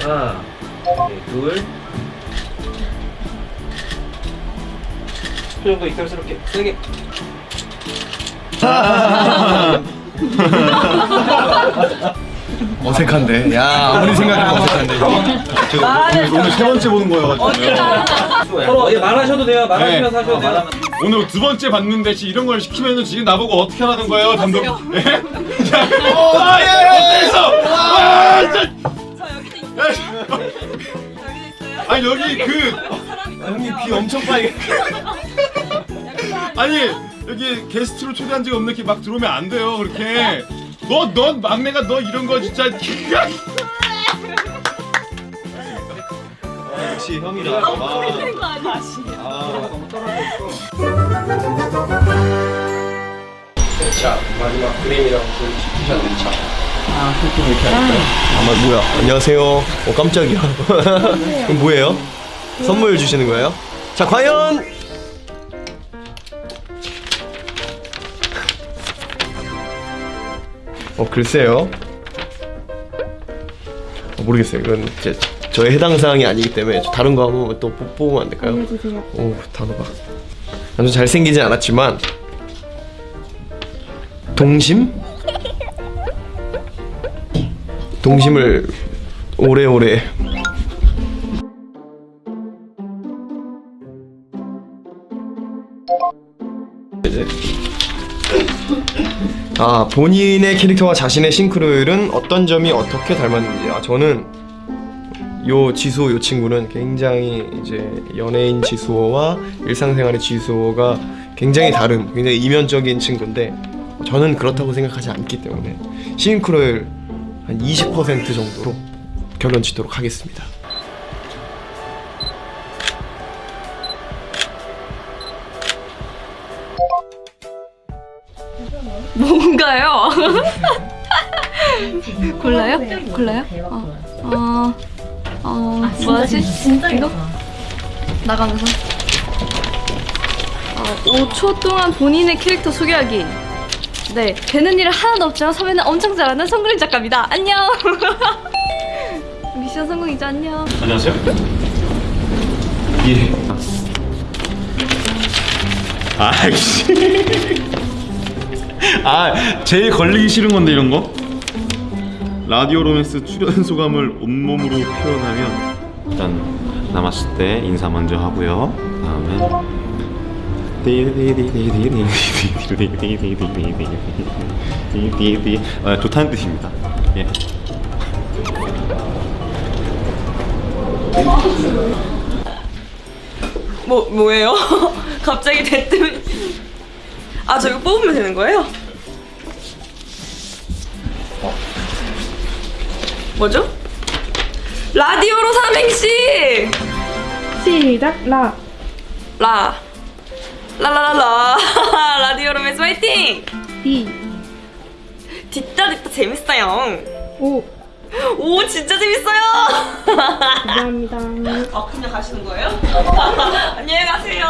하나, 네, 둘. 표정도 익살스럽게 세게. 어색한데. 야 아무리 생각해도 어색한데. 오늘, 오늘 세 번째 보는 거여가지고 서로 예, 말하셔도 돼요. 말하시면서 네. 하셔도 돼요. 오늘 두 번째 봤는데 지금 이런 걸 시키면은 지금 나보고 어떻게 하라는 거예요 감독 예? 자, 아, 예, 어때서 아, 진짜. 저 여기도 있어요. 아니 여기 그 형님 비 엄청 빨개. 아니 여기 게스트로 초대한 적이 없는 게 막 들어오면 안 돼요 그렇게 너넌 막내가 너 이런 거 진짜 역시 형이라. 보이는 거 아니야? 자, 마지막 그림이랑 그 티셔츠 차. 아마 뭐야? 안녕하세요. 어 깜짝이야. 그럼 뭐예요? 선물 주시는 거예요? 자 과연 어 글쎄요. 어, 모르겠어요. 이건 제 저의 해당 사항이 아니기 때문에 저 다른 거 한번 또 뽑- 뽑으면 안 될까요? 알려주세요. 오 단어가 아주 잘생기진 않았지만 동심? 동심을 오래오래 이제 아 본인의 캐릭터와 자신의 싱크로율은 어떤 점이 어떻게 닮았는지 아 저는 요 지수호 요 친구는 굉장히 이제 연예인 지수호와 일상생활의 지수호가 굉장히 다른 굉장히 이면적인 친구인데 저는 그렇다고 생각하지 않기 때문에 싱크로율 한 20% 정도로 결론 짓도록 하겠습니다. 뭔가요? 골라요? 골라요? 어, 어, 어 뭐하지? 이거? 나가면서? 어, 5초 동안 본인의 캐릭터 소개하기. 네, 되는 일은 하나도 없지만 섭외는 엄청 잘하는 성그림 작가입니다. 안녕! 미션 성공이죠 안녕. 안녕하세요. 예. 아이씨. 아 제일 걸리기 싫은 건데 이런 거 라디오 로맨스 출연 소감을 온몸으로 표현하면 일단 남았을 때 인사 먼저 하고요. 다음에 아, 좋다는 뜻입니다. 예. 뭐, 뭐예요? 갑자기 대뜸 아 저거 뽑으면 되는 거예요? 뭐죠? 라디오로 삼행시! 시작 라. 라. 라라라라. 라디오로 메스 화이팅! 디. 뒷다 뒷다 재밌어요. 오. 오 진짜 재밌어요! 감사합니다. 아 그냥 가시는 거예요? 안녕히 가세요